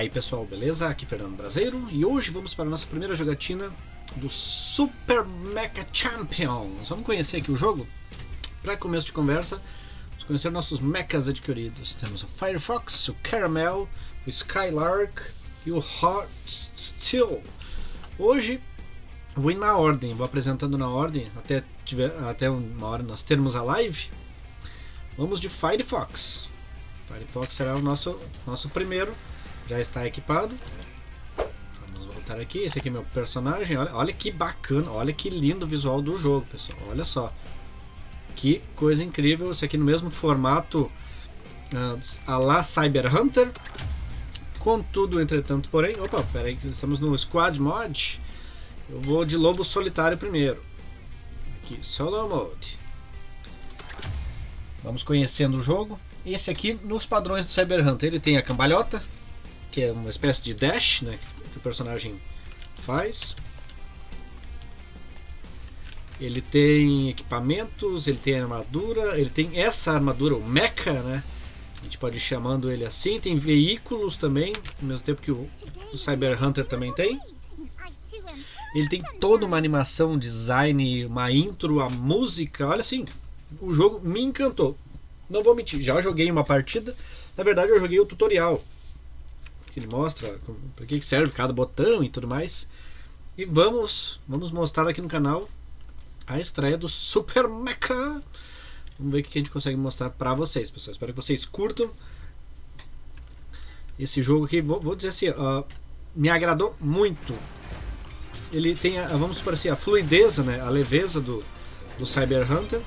aí pessoal, beleza? Aqui é Fernando Brasileiro e hoje vamos para a nossa primeira jogatina do Super Mecha Champions. Vamos conhecer aqui o jogo? Para começo de conversa, vamos conhecer nossos mechas adquiridos. Temos o Firefox, o Caramel, o Skylark e o Hot Steel. Hoje vou ir na ordem, vou apresentando na ordem até, tiver, até uma hora nós termos a live. Vamos de Firefox. Firefox será o nosso, nosso primeiro já está equipado. Vamos voltar aqui. Esse aqui é meu personagem. Olha, olha que bacana, olha que lindo o visual do jogo, pessoal. Olha só. Que coisa incrível. Esse aqui no mesmo formato uh, a la Cyber Hunter. Contudo, entretanto, porém... Opa, peraí, estamos no Squad Mod. Eu vou de Lobo Solitário primeiro. Aqui, Solo Mode. Vamos conhecendo o jogo. Esse aqui, nos padrões do Cyber Hunter, ele tem a cambalhota, que é uma espécie de dash né, que o personagem faz. Ele tem equipamentos, ele tem armadura, ele tem essa armadura, o mecha, né? A gente pode ir chamando ele assim. Tem veículos também, ao mesmo tempo que o, o Cyber Hunter também tem. Ele tem toda uma animação, design, uma intro, a música. Olha assim, o jogo me encantou. Não vou mentir, já joguei uma partida. Na verdade, eu joguei o tutorial ele mostra para que serve cada botão e tudo mais. E vamos, vamos mostrar aqui no canal a estreia do Super Mecha. Vamos ver o que a gente consegue mostrar para vocês, pessoal. Espero que vocês curtam esse jogo aqui. Vou, vou dizer assim, uh, me agradou muito. Ele tem, a, vamos supor assim, a fluidez, né, a leveza do, do Cyber Hunter.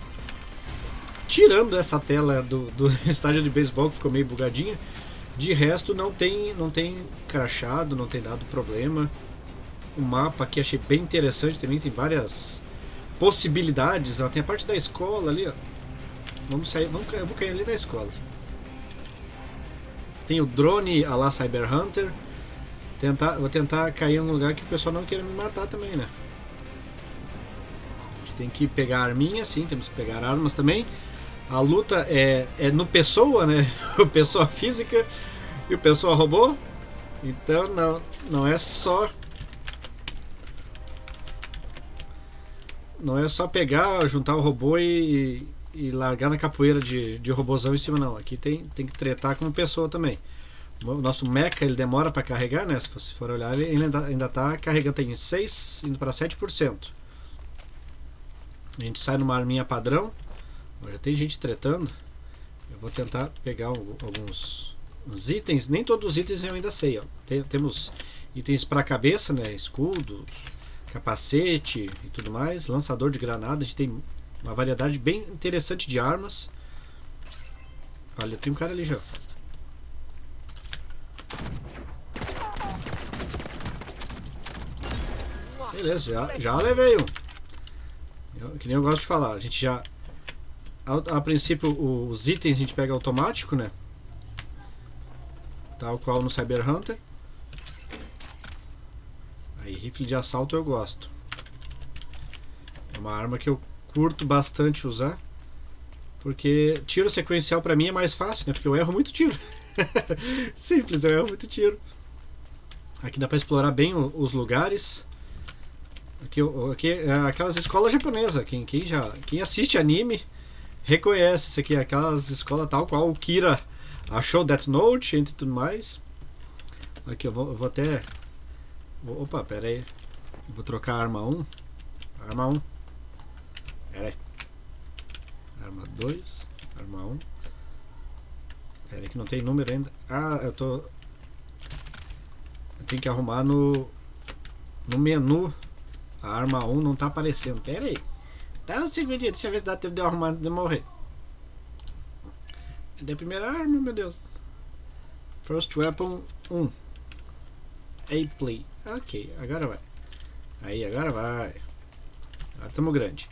Tirando essa tela do, do estádio de beisebol que ficou meio bugadinha, de resto não tem, não tem crachado, não tem dado problema. O mapa aqui achei bem interessante também, tem várias possibilidades. Ó. Tem a parte da escola ali, ó. Vamos sair, vamos, eu vou cair ali da escola. Tem o drone a lá Cyber Hunter. Tentar, vou tentar cair em um lugar que o pessoal não queira me matar também, né? A gente tem que pegar arminha, sim, temos que pegar armas também. A luta é, é no pessoa, né? O pessoa física e o pessoa robô. Então não, não é só não é só pegar, juntar o robô e, e largar na capoeira de, de em cima não. Aqui tem, tem que tretar como pessoa também. O nosso mecha ele demora para carregar, né? Se você for olhar, ele ainda está carregando tem 6 indo para 7%. A gente sai numa arminha padrão já tem gente tretando. Eu vou tentar pegar alguns itens. Nem todos os itens eu ainda sei. Ó. Tem, temos itens para cabeça, né? Escudo, capacete e tudo mais. Lançador de granada. A gente tem uma variedade bem interessante de armas. Olha, tem um cara ali já. Beleza, já, já levei um. Que nem eu gosto de falar. A gente já a, a, princípio os itens a gente pega automático, né? Tal qual no Cyber Hunter. Aí, rifle de assalto eu gosto. É uma arma que eu curto bastante usar. Porque tiro sequencial pra mim é mais fácil, né? Porque eu erro muito tiro. Simples, eu erro muito tiro. Aqui dá pra explorar bem os lugares. Aqui, aqui é aquelas escolas japonesas. Quem, quem, já, quem assiste anime reconhece isso aqui, aquelas escolas tal qual o Kira achou Death Note, entre tudo mais. Aqui eu vou, eu vou até. Opa, pera aí. Vou trocar a arma 1. Arma 1. Pera aí. Arma 2. Arma 1. Pera aí que não tem número ainda. Ah, eu tô. Eu tenho que arrumar no. No menu. A arma 1 não tá aparecendo. Pera aí. Dá um segundinho, deixa eu ver se dá tempo de eu arrumar antes de morrer. Cadê a primeira arma, meu Deus? First Weapon 1. A play. Ok, agora vai. Aí, agora vai. Agora estamos grande.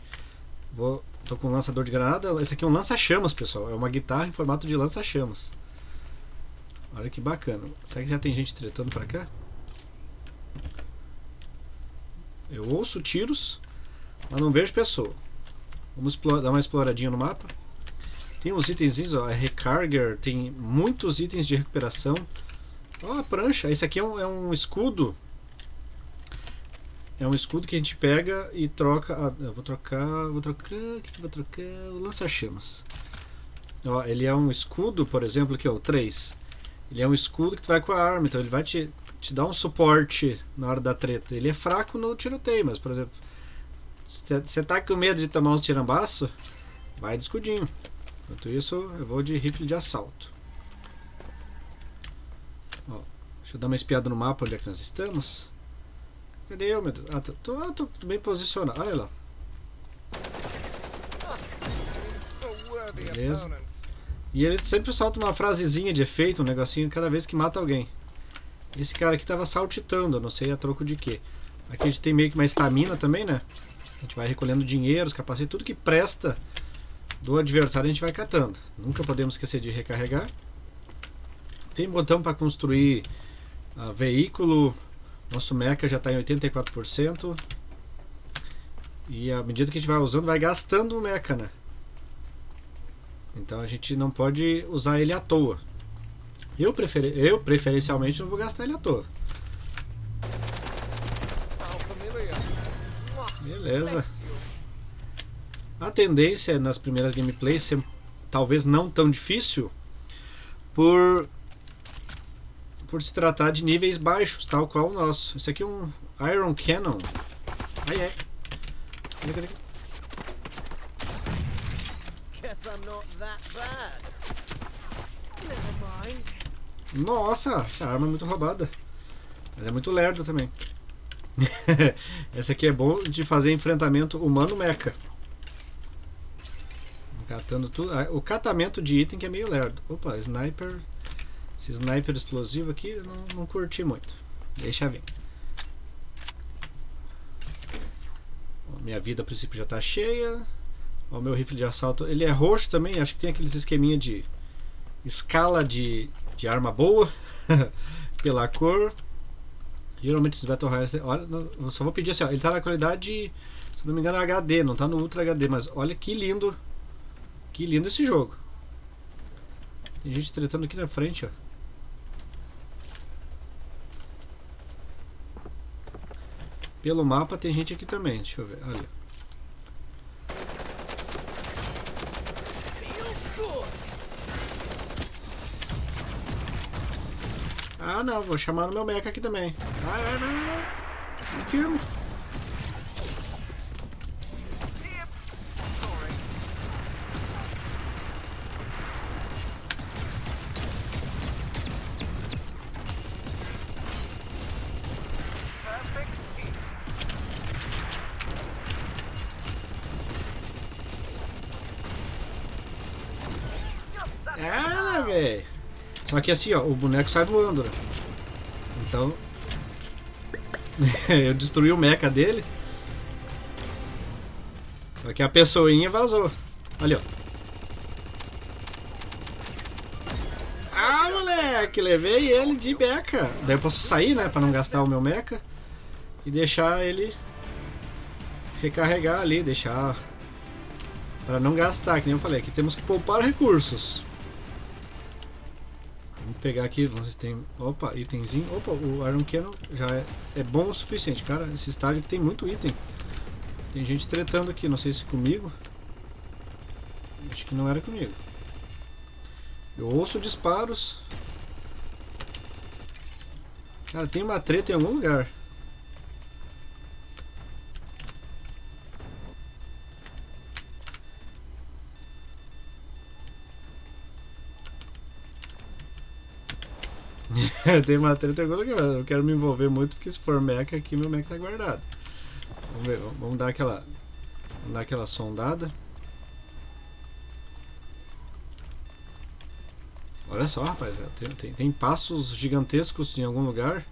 Vou, tô com um lançador de granada. Esse aqui é um lança-chamas, pessoal. É uma guitarra em formato de lança-chamas. Olha que bacana. Será que já tem gente tretando pra cá? Eu ouço tiros. Mas não vejo pessoa. Vamos dar uma exploradinha no mapa. Tem uns itens, ó, é recarger, tem muitos itens de recuperação. Ó, a prancha. Esse aqui é um, é um escudo. É um escudo que a gente pega e troca. Ah, eu vou trocar. Vou trocar. O que, eu vou trocar? O lança-chamas. Ó, ele é um escudo, por exemplo, aqui, ó, o 3. Ele é um escudo que tu vai com a arma, então ele vai te, te dar um suporte na hora da treta. Ele é fraco no tiroteio, mas, por exemplo, você tá com medo de tomar uns tirambaço, vai de escudinho. Enquanto isso, eu vou de rifle de assalto. Ó, deixa eu dar uma espiada no mapa onde é que nós estamos. Cadê eu, meu Deus? Ah, tô, tô, tô bem posicionado. Olha lá. Beleza. E ele sempre solta uma frasezinha de efeito, um negocinho, cada vez que mata alguém. Esse cara aqui tava saltitando, não sei a troco de quê. Aqui a gente tem meio que uma estamina também, né? A gente vai recolhendo dinheiro, os capacetes, tudo que presta do adversário a gente vai catando. Nunca podemos esquecer de recarregar. Tem botão para construir uh, veículo. Nosso mecha já está em 84%. E à medida que a gente vai usando, vai gastando o mecha, né? Então a gente não pode usar ele à toa. Eu, prefer... eu preferencialmente não vou gastar ele à toa. Beleza. A tendência nas primeiras gameplays ser talvez não tão difícil por por se tratar de níveis baixos, tal qual o nosso. Esse aqui é um Iron Cannon. Ai, ai. Cadê, cadê? Nossa, essa arma é muito roubada. Mas é muito lerda também. essa aqui é bom de fazer enfrentamento humano-mecha. Catando tudo. Ah, o catamento de item que é meio lerdo. Opa, sniper. Esse sniper explosivo aqui eu não, não curti muito. Deixa vir. Minha vida a princípio já está cheia. O meu rifle de assalto, ele é roxo também, acho que tem aqueles esqueminha de escala de, de arma boa pela cor. Geralmente esses Battle Royale, olha, eu só vou pedir assim, ó, ele está na qualidade, se não me engano, HD, não está no Ultra HD, mas olha que lindo, que lindo esse jogo. Tem gente tretando aqui na frente, ó. Pelo mapa tem gente aqui também, deixa eu ver, olha. Ah não, vou chamar no meu mecha aqui também. Vai, vai, vai, vai. Me firme. Só que assim, ó, o boneco sai voando, né? Então... eu destruí o mecha dele. Só que a pessoinha vazou. Ali, ó. Ah, moleque! Levei ele de mecha. Daí eu posso sair, né? Pra não gastar o meu mecha. E deixar ele... Recarregar ali, deixar... Pra não gastar, que nem eu falei. Aqui temos que poupar recursos. Pegar aqui, se tem... Opa, itemzinho. Opa, o Iron Cannon já é, é bom o suficiente. Cara, esse estádio aqui tem muito item. Tem gente tretando aqui, não sei se comigo. Acho que não era comigo. Eu ouço disparos. Cara, tem uma treta em algum lugar. tem uma treta que eu quero me envolver muito porque se for mecha aqui meu mecha tá guardado. Vamos ver, vamos dar aquela vamos dar aquela sondada. Olha só, rapaz, é, tem, tem, tem passos gigantescos em algum lugar.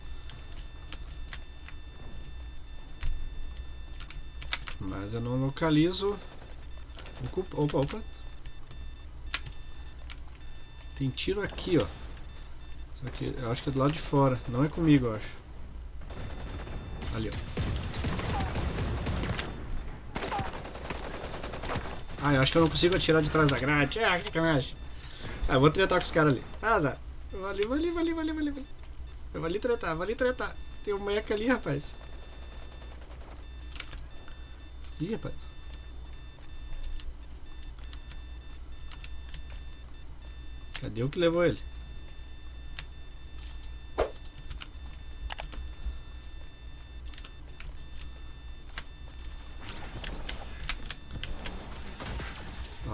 Mas eu não localizo. Opa, opa. Tem tiro aqui, ó. Só que eu acho que é do lado de fora. Não é comigo, eu acho. Ali, ó. Ah, eu acho que eu não consigo atirar de trás da grade. Ah, que sacanagem. Ah, eu vou tretar com os caras ali. Ah, Zé. Valeu, valeu, valeu, valeu, valeu. Eu vou ali tretar, vou ali tretar. Tem um meca ali, rapaz. Ih, rapaz. Cadê o que levou ele?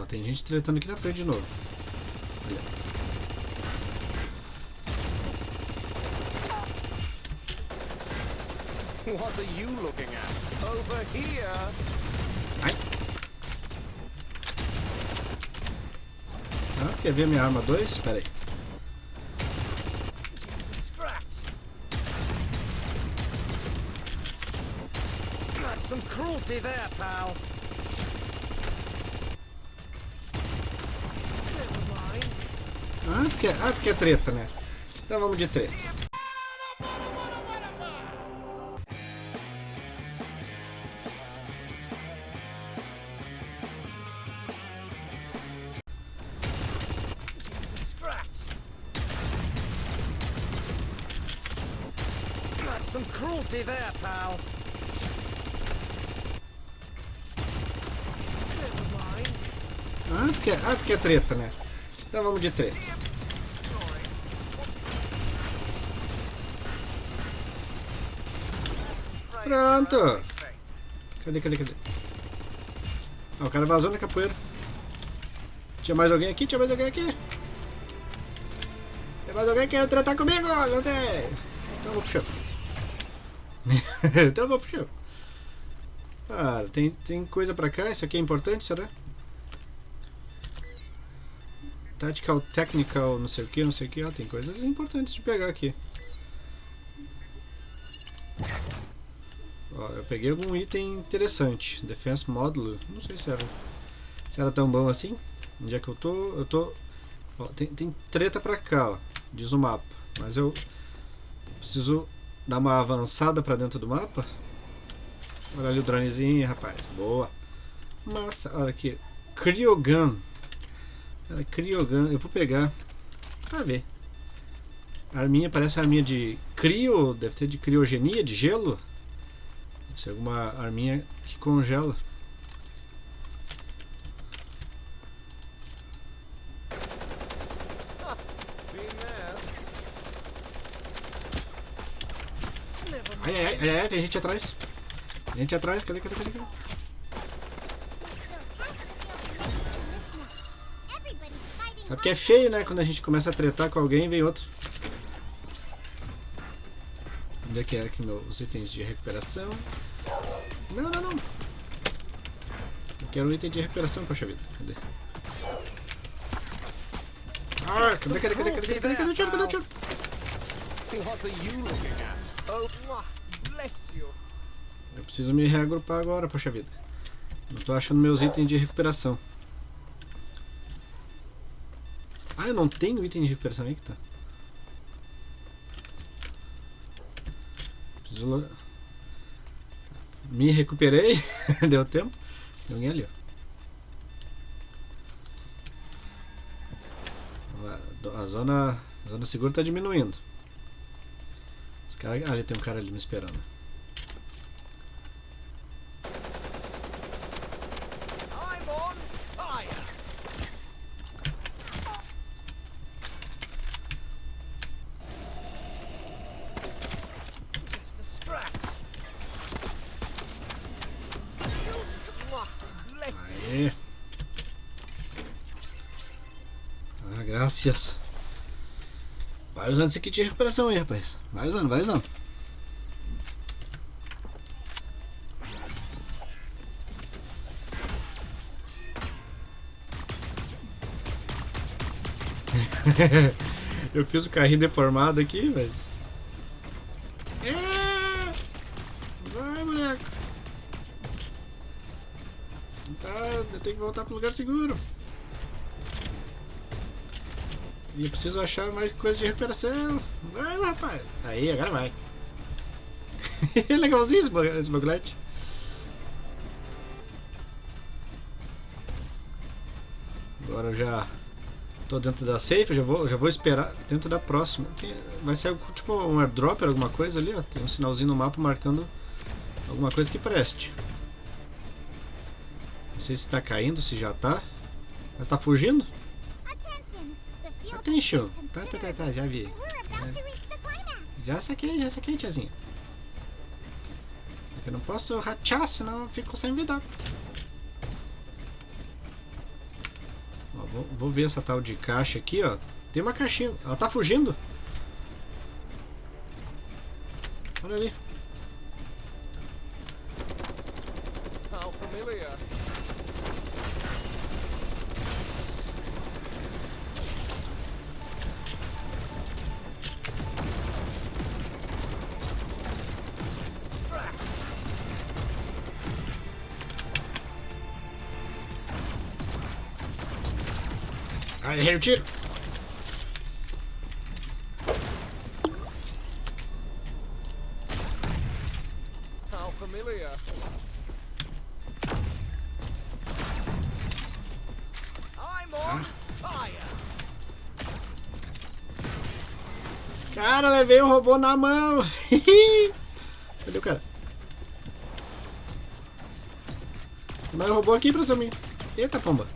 Tem gente tretando aqui na frente de novo. Olha. What are you looking at? Over here! Ai. Ah, quer ver minha arma 2? Espera aí. Some cruelty there, pal! Ah, tu quer, ah, tu quer treta, né? Então vamos de treta. Some cruelty there, pal! Ah, tu quer, ah, tu quer treta, né? Então vamos de treta. Pronto. Cadê, cadê, cadê? Ah, o cara vazou na capoeira. Tinha mais alguém aqui? Tinha mais alguém aqui? Tem mais alguém que quer tratar comigo? Não tem. Então eu vou pro chão. então eu vou pro chão. Cara, tem, tem coisa pra cá? Isso aqui é importante, será? Tactical, technical, não sei o que, não sei o que. Ó, tem coisas importantes de pegar aqui. Eu peguei algum item interessante. Defense módulo. Não sei se era, se era tão bom assim. Onde é que eu tô? Eu tô. Ó, tem, tem treta pra cá, ó. Diz o mapa. Mas eu preciso dar uma avançada pra dentro do mapa. Olha ali o dronezinho, rapaz. Boa. Massa. Olha aqui. Cryogun. Ela Cryogun. Eu vou pegar. Pra ver. A arminha parece a arminha de crio. Deve ser de criogenia, de gelo. Ser alguma arminha que congela. Ai, ai, ai, ai, tem gente atrás. Tem gente atrás. Cadê, cadê, cadê? cadê? Sabe que é feio, né? Quando a gente começa a tretar com alguém, vem outro. Onde é que é aqui meus itens de recuperação? Não, não, não. Eu quero um item de recuperação, poxa vida. Cadê? Ah, cadê, cadê, cadê, cadê, cadê, cadê, cadê o tiro, cadê o tiro? What are you looking at? Oh, mwah, bless you. Eu preciso me reagrupar agora, poxa vida. Não tô achando meus itens de recuperação. Ah, eu não tenho item de recuperação aí que tá. Me recuperei, deu tempo. Tem alguém ali, ó. A zona, a zona segura tá diminuindo. Os cara, ah, ali tem um cara ali me esperando. Vai usando esse kit de recuperação aí, rapaz. Vai usando, vai usando. Eu fiz o carrinho deformado aqui, mas. É! Vai, moleque! Tá, eu tenho que voltar pro lugar seguro. E eu preciso achar mais coisa de recuperação. Vai, rapaz. Aí, agora vai. Legalzinho esse, ba- esse bagulhete. Agora eu já Tô dentro da safe, já vou, já vou esperar dentro da próxima. Tem- vai ser tipo um airdrop, alguma coisa ali, ó. Tem um sinalzinho no mapa marcando alguma coisa que preste. Não sei se tá caindo, se já tá. Mas tá fugindo? Attention. Tá, tá, tá, tá, já vi. Já saquei, já saquei, tiazinha. Eu não posso rachar, senão eu fico sem vida. Ó, vou, vou ver essa tal de caixa aqui, ó. Tem uma caixinha. Ela tá fugindo. Olha ali. Ai, errei o tiro. How familiar. I'm on fire. Cara, levei o robô na mão. Cadê o cara? Mais robô aqui pra hein? Eita, pomba.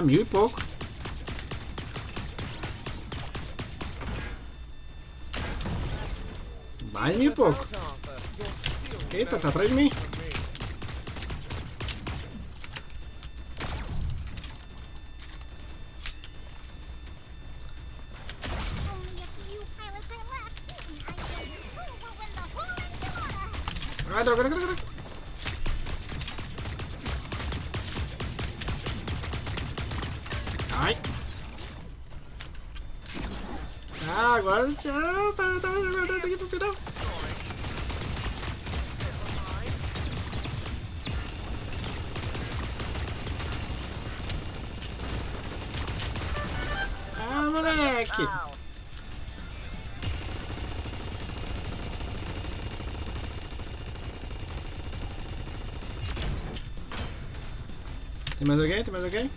Ah, mil e pouco. Mais mil e pouco. Eita, tá atrás de mim. Ai, droga, droga, droga. Agora tá guardando isso aqui pro final. Ah, moleque. Tem mais alguém? Tem mais alguém?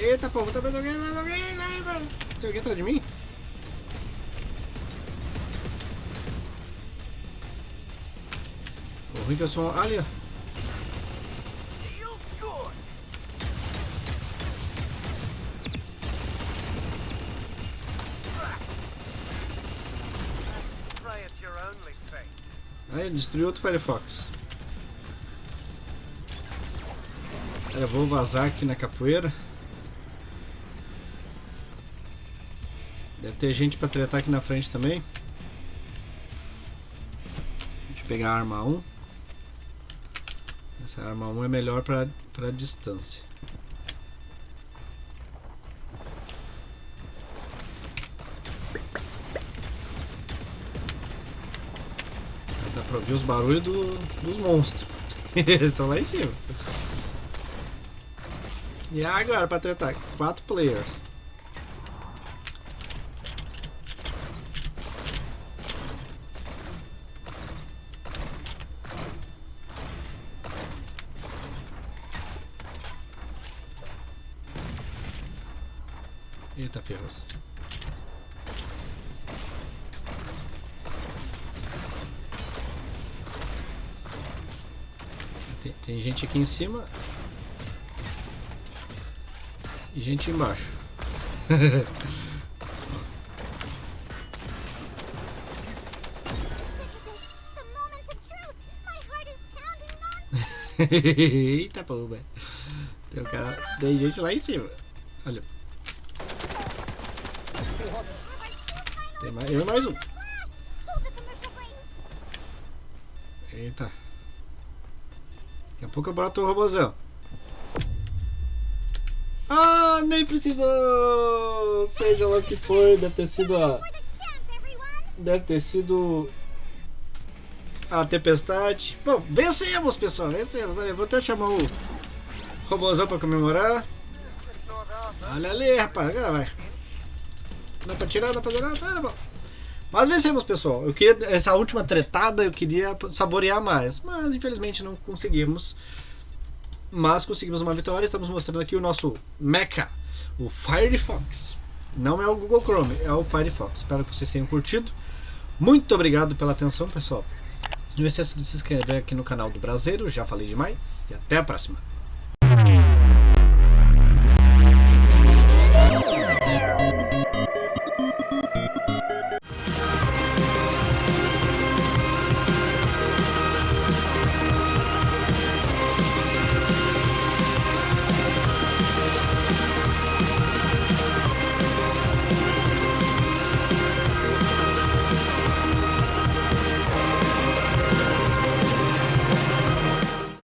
Eita, povo, tem mais alguém? Mais alguém? Vai, vai. Tem alguém atrás de mim? O ruim que eu sou... Ali, ó. Aí, destruiu outro Firefox. Cara, vou vazar aqui na capoeira. Ter gente pra tretar aqui na frente também. Deixa eu pegar a arma 1. Essa arma 1 é melhor pra, pra distância. Dá pra ouvir os barulhos do- dos monstros. Eles estão lá em cima. E agora pra tretar? Quatro players. Eita ferros. Tem, tem gente aqui em cima e gente embaixo. Eita porra. Tem um cara. Tem gente lá em cima. Olha. Tem mais, eu mais um. Eita. Daqui a pouco eu boto o robôzão. Ah, nem precisou! Seja lá o que for, deve ter sido a. Deve ter sido. A tempestade. Bom, vencemos, pessoal, vencemos. Olha, vou até chamar o robôzão pra comemorar. Olha ali, rapaz, agora vai. Dá pra tirar, dá pra fazer nada, tá bom. Mas vencemos, pessoal. Eu queria essa última tretada, eu queria saborear mais, mas infelizmente não conseguimos. Mas conseguimos uma vitória. Estamos mostrando aqui o nosso Mecha, o Firefox. Não é o Google Chrome, é o Firefox. Espero que vocês tenham curtido. Muito obrigado pela atenção, pessoal. Não esqueça de se inscrever aqui no canal do Brasileiro. Já falei demais. E até a próxima.